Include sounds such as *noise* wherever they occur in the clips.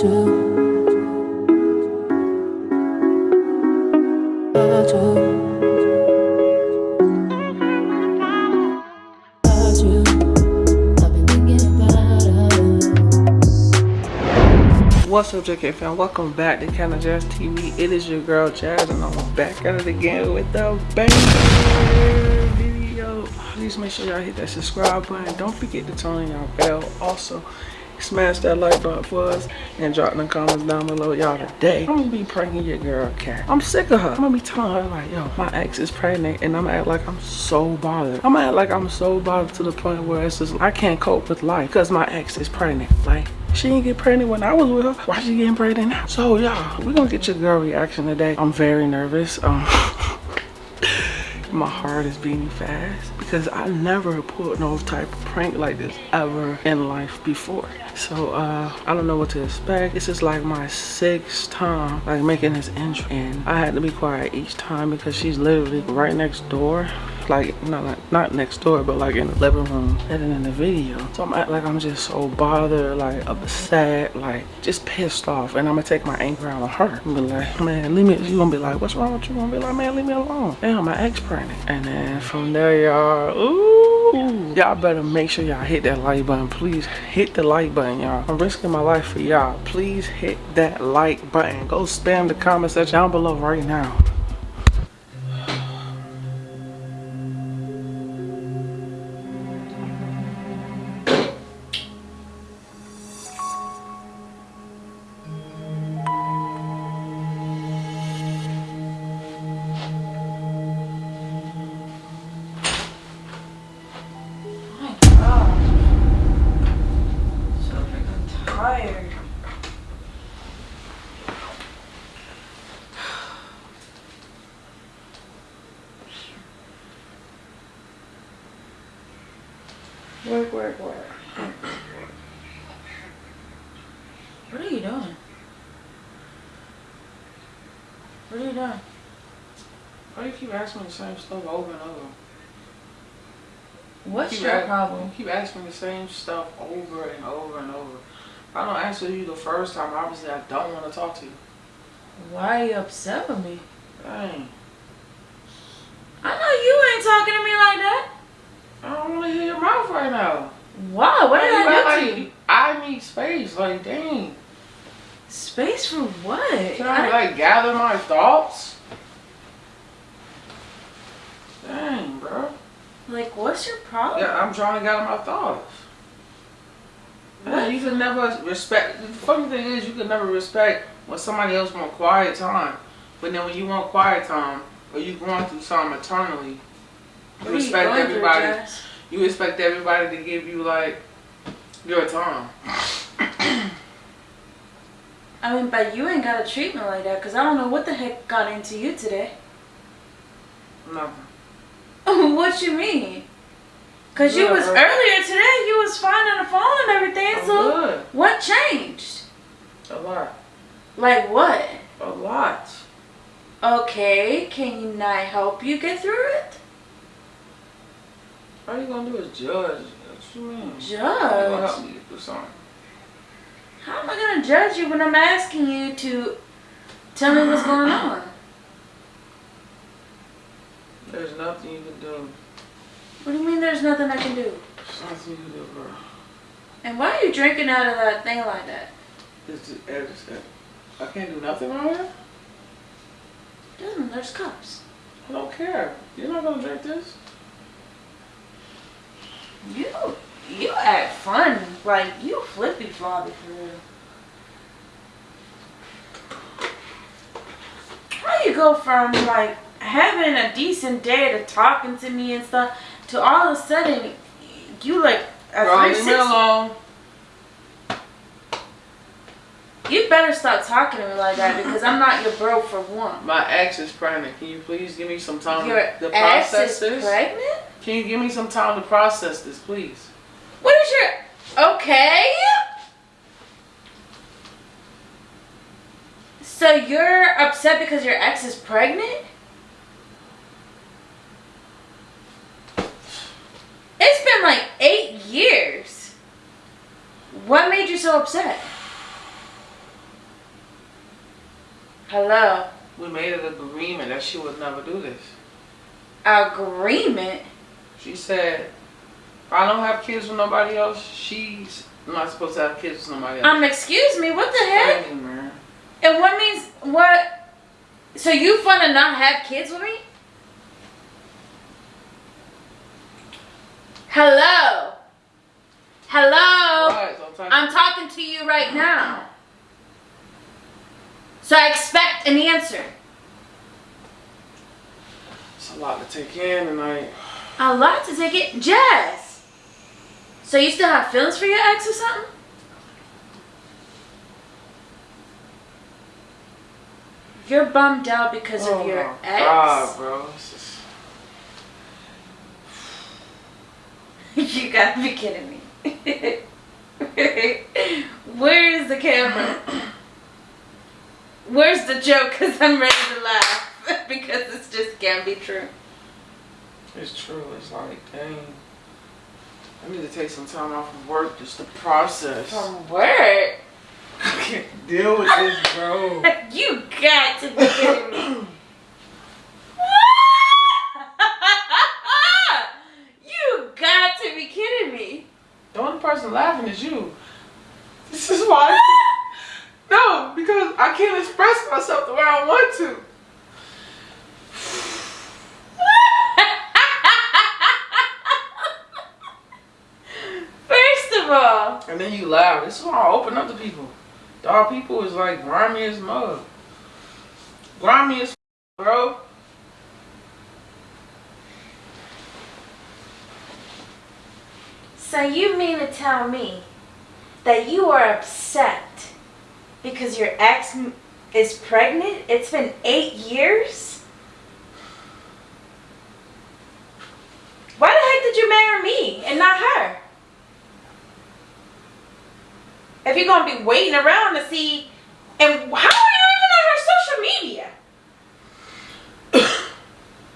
What's up, JK fam? Welcome back to Kinda Jazz TV. It is your girl Jazz, and I'm back at it again with the banger video. Please make sure y'all hit that subscribe button. Don't forget to turn on your bell. Also, smash that like button for us and drop in the comments down below y'all today i'm gonna be pranking your girl cat i'm sick of her i'm gonna be telling her like yo my ex is pregnant and i'm gonna act like i'm so bothered i'm gonna act like i'm so bothered to the point where it's just i can't cope with life because my ex is pregnant like she didn't get pregnant when I was with her. Why she getting pregnant now? So y'all, we're gonna get your girl reaction today. I'm very nervous. Um *laughs* my heart is beating fast because I never pulled no type of prank like this ever in life before. So uh, I don't know what to expect. This is like my sixth time like making this intro and I had to be quiet each time because she's literally right next door like not like not next door but like in the living room. And in the video so i'm like i'm just so bothered like upset like just pissed off. And i'm gonna take my anger out on her. And be like man leave me you gonna be like what's wrong with you? Gonna be like man leave me alone. Damn my ex pregnant. And then from there y'all ooh y'all better make sure y'all hit that like button. Please hit the like button y'all. I'm risking my life for y'all. Please hit that like button. Go spam the comment section down below right now What are you doing? What are you doing? Why do you keep asking me the same stuff over and over? What's keep your problem? You keep asking me the same stuff over and over and over. If I don't answer you the first time, obviously I don't want to talk to you. Why are you upset with me? Dang. I know you ain't talking to me like that. I don't want to hear your mouth right now. Why? What did I do like, to you? I need space. Like, dang. Space for what? Can I, like, gather my thoughts? Dang, bro. like, what's your problem? Yeah, I'm trying to gather my thoughts. Yeah, you can never respect. The funny thing is, you can never respect when somebody else want quiet time, but then when you want quiet time, or you going through something eternally, you are respect everybody. You expect everybody to give you like your time. I mean, but you ain't got a treatment like that because I don't know what the heck got into you today. Nothing. *laughs* what you mean? Because you was earlier today, you was fine on the phone and everything. I'm so good. what changed? A lot. Like what? A lot. Okay, can you not help you get through it? All you gonna do is judge. What you mean? Judge. help me get through something. How am I gonna judge you when I'm asking you to tell me what's going on? There's nothing you can do. What do you mean there's nothing I can do? There's nothing you can do, bro. And why are you drinking out of that thing like that? It's it's, I can't do nothing around here. Dude, there's cups. I don't care. You're not gonna drink this. You you act fun. Like you flippy floppy for real. How you go from like having a decent day to talking to me and stuff to all of a sudden you like a Bro, leave me alone. You better stop talking to me like that because I'm not your bro for one. My ex is pregnant. Can you please give me some time Your to, to ex process is this? pregnant? Can you give me some time to process this, please? What is your okay? So you're upset because your ex is pregnant? It's been like eight years. What made you so upset? Hello. We made an agreement that she would never do this. Agreement? She said, if I don't have kids with nobody else, she's not supposed to have kids with nobody else. Um, excuse me, what the heck? Crazy, man. And what means what? So you wanna not have kids with me? Hello. Hello. Right, so I'm talking- I'm talking to you right now. So I expect an answer. It's a lot to take in, and I. A lot to take it. Jess. So you still have feelings for your ex or something? You're bummed out because oh of your my ex. God, bro. This is- *laughs* you gotta be kidding me. *laughs* Where is the camera? Where's the joke? Because I'm ready to laugh. *laughs* because this just can't be true. It's true. It's like, dang. I need to take some time off of work just to process. From work? I can't deal with this, bro. *laughs* you got to be kidding me. *laughs* you got to be kidding me. The only person laughing is you. This is why. *laughs* No, because I can't express myself the way I want to. First of all, Then you laugh. This is why I open up to people. Dog people is like grimy as mud. Grimy as *laughs* bro. so you mean to tell me that you are upset because your ex is pregnant? It's been eight years? Why the heck did you marry me and not her? If you're gonna be waiting around to see, and how are you even on her social media? *coughs*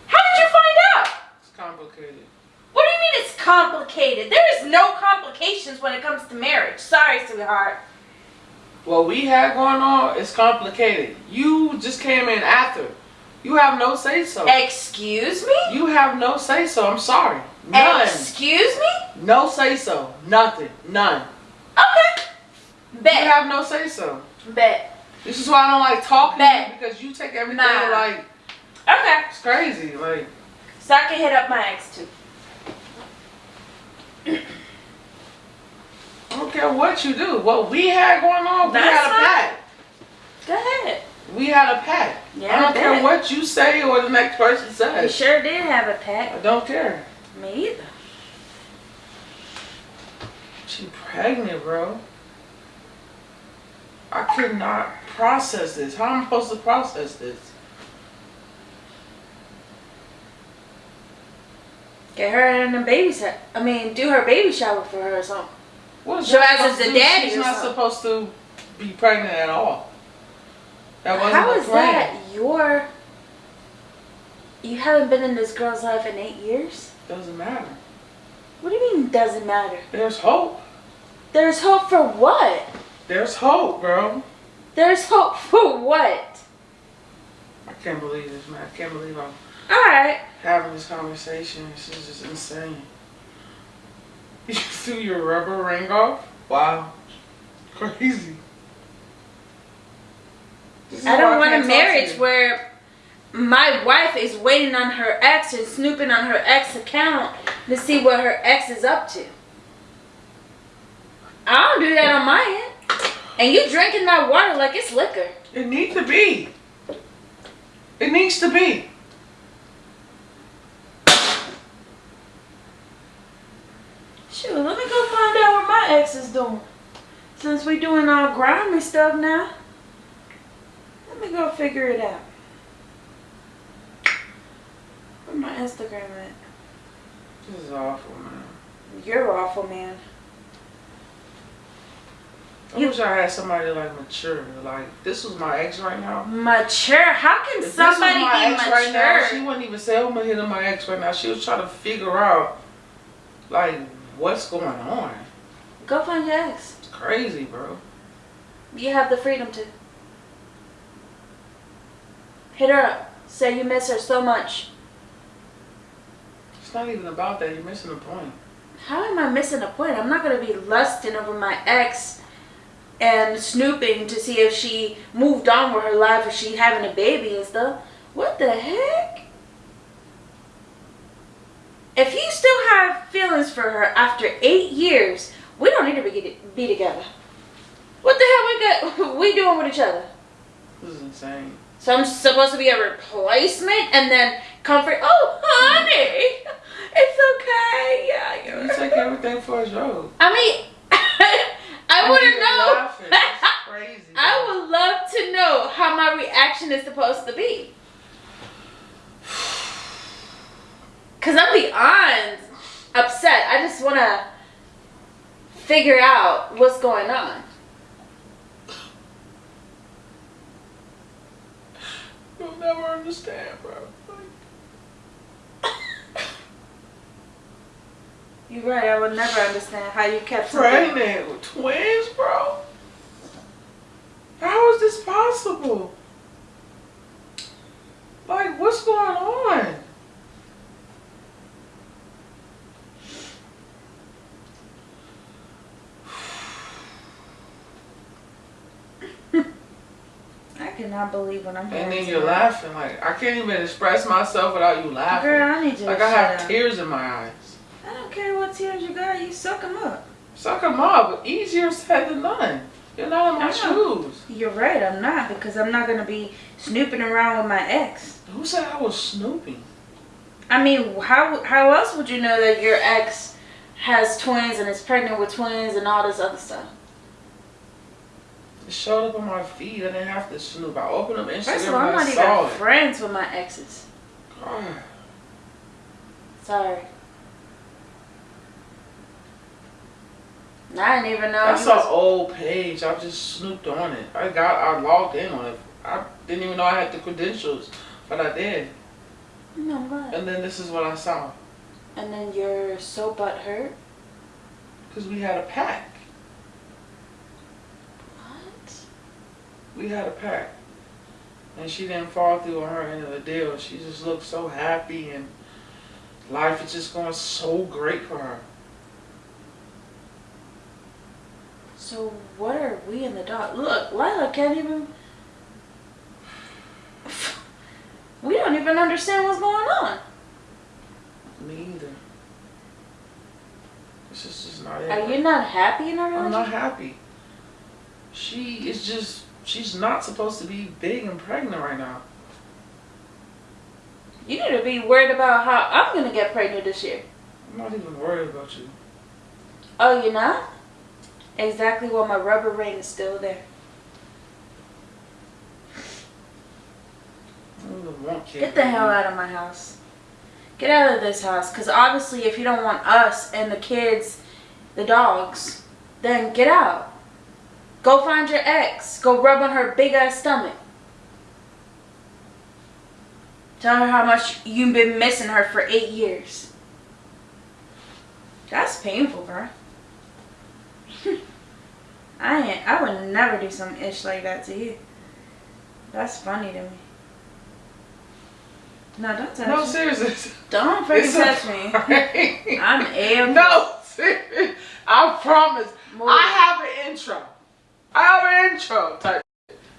How did you find out? It's complicated. What do you mean it's complicated? There is no complications when it comes to marriage. Sorry, sweetheart. What we had going on is complicated. You just came in after. You have no say so. Excuse me? You have no say so. I'm sorry. None. Excuse me? No say so. Nothing. None. Okay. You have no say so. Bet. This is why I don't like talking to Bet. you because you take everything Nah. like Okay. it's crazy. Like So I can hit up my ex too. I don't care what you do. What we had going on, we had a pact. Go ahead. We had a pact. Yeah, I don't I care what you say or the next person says. We sure did have a pet. I don't care. Me either. She pregnant, bro. I could not process this. How am I supposed to process this? Get her in a baby set. I mean, do her baby shower for her or something. So that as is the daddy She's not supposed to be pregnant at all. That wasn't How is plan. that your? You haven't been in this girl's life in eight years. Doesn't matter. What do you mean doesn't matter? There's hope. There's hope for what? There's hope, bro. There's hope for what? I can't believe this, man. I can't believe I'm Alright. having this conversation. This is just insane. *laughs* You threw your rubber ring off? Wow. Crazy. I don't want a marriage where my wife is waiting on her ex and snooping on her ex account to see what her ex is up to. I don't do that on my end. And you drinking that water like it's liquor. It needs to be. It needs to be. Shoot, let me go find out what my ex is doing. Since we doing all grimy stuff now. Let me go figure it out. Where my Instagram at? This is awful, man. You're awful, man. I You- wish I had somebody like mature. Like this was my ex right now. Mature? How can If this was somebody my be ex mature? right now, she wouldn't even say, "Oh, I'm gonna hit on my ex right now." She was trying to figure out, like, what's going on. Go find your ex. It's crazy, bro. You have the freedom to. Hit her up. Say you miss her so much. It's not even about that. You're missing the point. How am I missing a point? I'm not gonna be lusting over my ex and snooping to see if she moved on with her life or she having a baby and stuff. What the heck? If you still have feelings for her after eight years, we don't need to be, be together. What the hell we got? *laughs* We doing with each other? This is insane. So I'm supposed to be a replacement and then comfort. Oh, honey, *laughs* it's okay. Yeah, You take everything for a joke. I mean, *laughs* I want to know. crazy. I would love to know how my reaction is supposed to be. Cause I'm beyond upset. I just want to figure out what's going on. You'll never understand, bro. You're right. I would never understand how you kept pregnant with twins, bro. How is this possible? Like, what's going on? I cannot believe what I'm hearing And then you're laughing. Like, I can't even express myself without you laughing. Girl, I need you like, I have tears in my eyes. I don't care tears you got. You suck them up. Suck them up. Easier said than done. You're not in my shoes. You're right. I'm not because I'm not gonna be snooping around with my ex. Who said I was snooping? I mean, how how else would you know that your ex has twins and is pregnant with twins and all this other stuff? It showed up on my feed. I didn't have to snoop. I opened up Instagram First of all, I'm not even it. friends with my exes. God. *sighs* Sorry. I didn't even know. That's an was- old page. I just snooped on it. I got, I logged in on it. I didn't even know I had the credentials, but I did. No, I'm. And then this is what I saw. And then you're so butthurt. Because we had a pack. What? We had a pack. And she didn't fall through on her end of the deal. She just looked so happy and life is just going so great for her. So what are we in the dark? Look, Lila can't even. *laughs* We don't even understand what's going on. Me either. This is just not it. Are you not happy in a relationship? I'm not happy. She is just, she's not supposed to be big and pregnant right now. You need to be worried about how I'm gonna get pregnant this year. I'm not even worried about you. Oh, you're not? Exactly. Well, my rubber ring is still there. Get the hell out of my house. Get out of this house. Because obviously, if you don't want us and the kids, the dogs, then get out. Go find your ex. Go rub on her big ass stomach. Tell her how much you've been missing her for eight years. That's painful, bro. *laughs* I ain't, I would never do some ish like that to you. That's funny to me. No, don't touch No, me. seriously. Don't *laughs* freaking touch me. *laughs* I'm a No, seriously. I promise. Move. I have an intro. I have an intro. Type.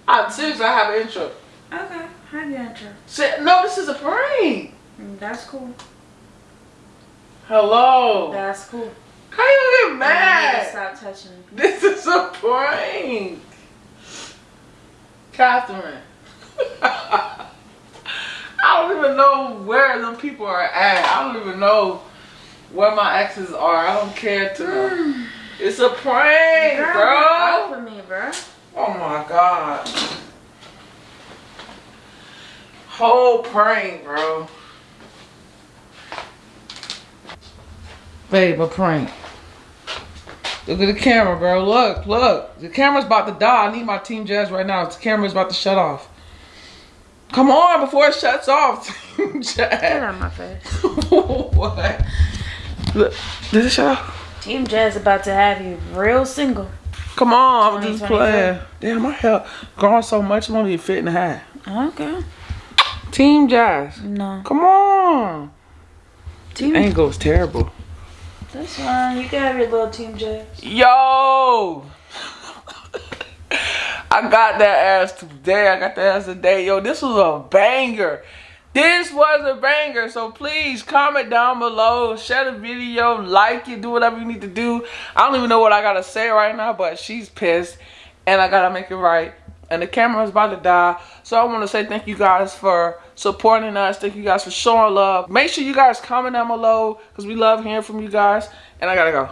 I'm serious. I have an intro. Okay, have your intro. Say, no, this is a prank. Mm, That's cool. Hello. That's cool. How you get mad? stop touching me. This is a prank. Catherine. *laughs* I don't even know where them people are at. I don't even know where my exes are. I don't care to know. Mm. It's a prank, Girl, bro. off me, bro. Oh my god. Whole prank, bro. Babe, a prank. Look at the camera, bro. Look, look. The camera's about to die. I need my Team Jazz right now. The camera's about to shut off. Come on before it shuts off, *laughs* Team Get Jazz. out of my face. *laughs* what? Look, did it shut off? Team Jazz about to have you real single. Come on, I'm just playing. Damn, my hair growing so much, I'm gonna be fit in the hat. Okay. Team Jazz. No. Come on. Team. Angle's terrible. That's fine. You can have your little team jazz. Yo! I got that ass today. I got that ass today. Yo, this was a banger. This was a banger. So please comment down below. Share the video. Like it. Do whatever you need to do. I don't even know what I got to say right now. But she's pissed. And I got to make it right. And the camera is about to die. So I want to say thank you guys for supporting us. Thank you guys for showing love. Make sure you guys comment down below. Because we love hearing from you guys. And I got to go.